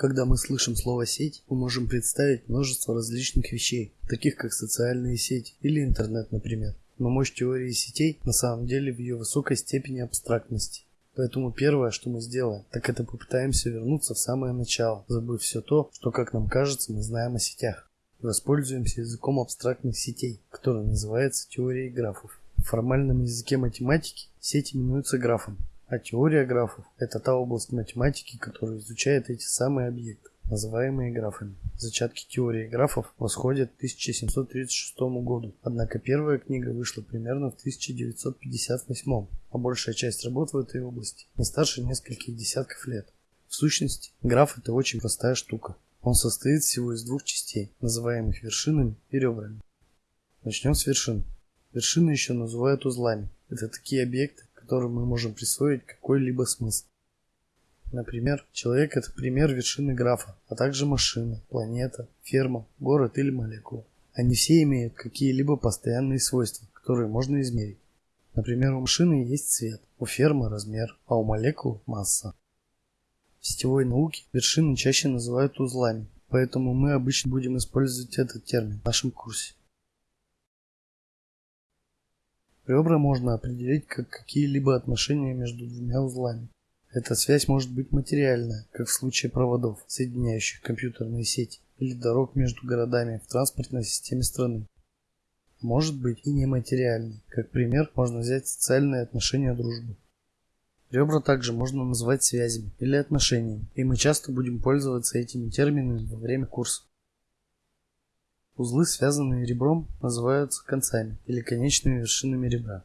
Когда мы слышим слово «сеть», мы можем представить множество различных вещей, таких как социальные сети или интернет, например. Но мощь теории сетей на самом деле в ее высокой степени абстрактности. Поэтому первое, что мы сделаем, так это попытаемся вернуться в самое начало, забыв все то, что, как нам кажется, мы знаем о сетях. Воспользуемся языком абстрактных сетей, который называется теорией графов. В формальном языке математики сеть именуется графом, а теория графов – это та область математики, которая изучает эти самые объекты, называемые графами. Зачатки теории графов восходят к 1736 году, однако первая книга вышла примерно в 1958, а большая часть работ в этой области не старше нескольких десятков лет. В сущности, граф – это очень простая штука. Он состоит всего из двух частей, называемых вершинами и ребрами. Начнем с вершин. Вершины еще называют узлами. Это такие объекты, которым мы можем присвоить какой-либо смысл. Например, человек – это пример вершины графа, а также машина, планета, ферма, город или молекула. Они все имеют какие-либо постоянные свойства, которые можно измерить. Например, у машины есть цвет, у фермы – размер, а у молекул – масса. В сетевой науке вершины чаще называют узлами, поэтому мы обычно будем использовать этот термин в нашем курсе. Ребра можно определить как какие-либо отношения между двумя узлами. Эта связь может быть материальная, как в случае проводов, соединяющих компьютерные сети, или дорог между городами в транспортной системе страны. Может быть и нематериальной. Как пример можно взять социальные отношения дружбы. Ребра также можно назвать связями или отношениями, и мы часто будем пользоваться этими терминами во время курса. Узлы, связанные ребром, называются концами или конечными вершинами ребра.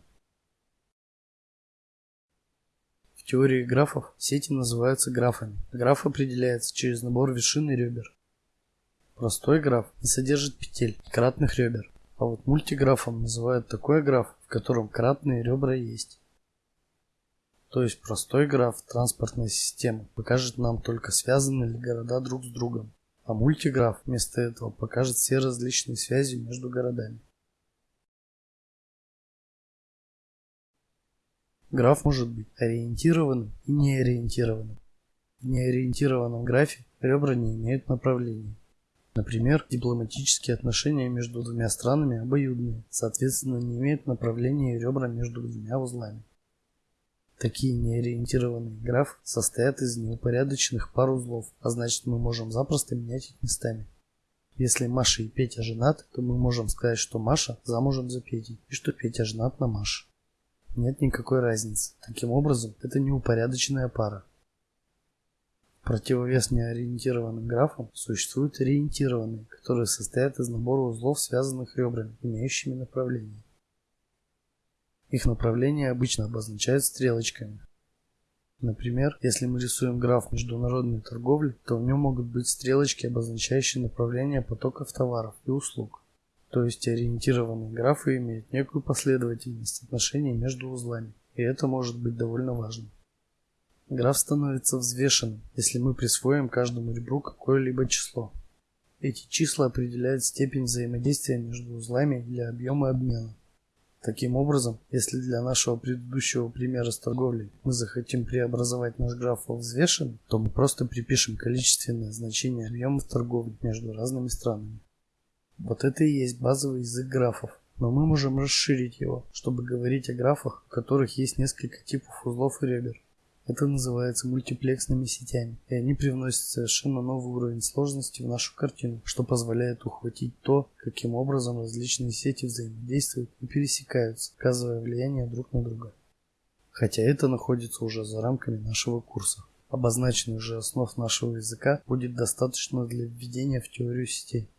В теории графов сети называются графами. Граф определяется через набор вершин и ребер. Простой граф не содержит петель кратных ребер, а вот мультиграфом называют такой граф, в котором кратные ребра есть. То есть простой граф транспортной системы покажет нам только связаны ли города друг с другом а мультиграф вместо этого покажет все различные связи между городами. Граф может быть ориентированным и неориентированным. В неориентированном графе ребра не имеют направления. Например, дипломатические отношения между двумя странами обоюдные, соответственно не имеют направления ребра между двумя узлами. Такие неориентированные графы состоят из неупорядоченных пар узлов, а значит мы можем запросто менять их местами. Если Маша и Петя женаты, то мы можем сказать, что Маша замужем за Петей и что Петя женат на Маше. Нет никакой разницы. Таким образом, это неупорядоченная пара. Противовес неориентированным графам существуют ориентированные, которые состоят из набора узлов, связанных ребрами, имеющими направление. Их направление обычно обозначают стрелочками. Например, если мы рисуем граф международной торговли, то в нем могут быть стрелочки, обозначающие направление потоков товаров и услуг. То есть ориентированные графы имеют некую последовательность отношений между узлами, и это может быть довольно важно. Граф становится взвешенным, если мы присвоим каждому ребру какое-либо число. Эти числа определяют степень взаимодействия между узлами для объема обмена. Таким образом, если для нашего предыдущего примера с торговлей мы захотим преобразовать наш граф во взвешенный, то мы просто припишем количественное значение объемов торговли между разными странами. Вот это и есть базовый язык графов. Но мы можем расширить его, чтобы говорить о графах, у которых есть несколько типов узлов и ребер. Это называется мультиплексными сетями, и они привносят совершенно новый уровень сложности в нашу картину, что позволяет ухватить то, каким образом различные сети взаимодействуют и пересекаются, оказывая влияние друг на друга. Хотя это находится уже за рамками нашего курса. Обозначенных же основ нашего языка будет достаточно для введения в теорию сетей.